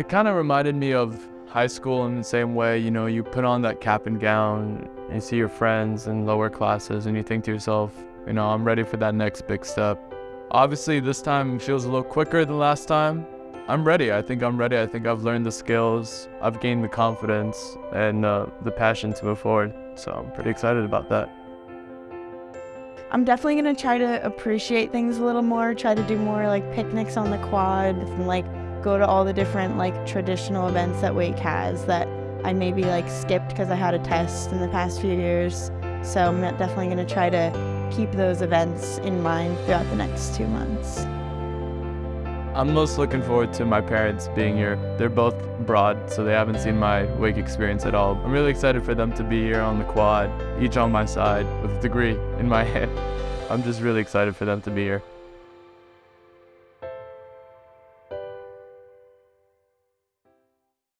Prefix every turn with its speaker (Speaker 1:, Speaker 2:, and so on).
Speaker 1: It kind of reminded me of high school in the same way, you know, you put on that cap and gown, and you see your friends in lower classes, and you think to yourself, you know, I'm ready for that next big step. Obviously, this time feels a little quicker than last time. I'm ready. I think I'm ready. I think I've learned the skills, I've gained the confidence, and uh, the passion to move forward. So I'm pretty excited about that.
Speaker 2: I'm definitely gonna try to appreciate things a little more, try to do more like picnics on the quad and like go to all the different like traditional events that Wake has that I maybe like skipped because I had a test in the past few years. So I'm definitely gonna try to keep those events in mind throughout the next two months.
Speaker 1: I'm most looking forward to my parents being here. They're both broad, so they haven't seen my wake experience at all. I'm really excited for them to be here on the quad, each on my side, with a degree in my hand. I'm just really excited for them to be here.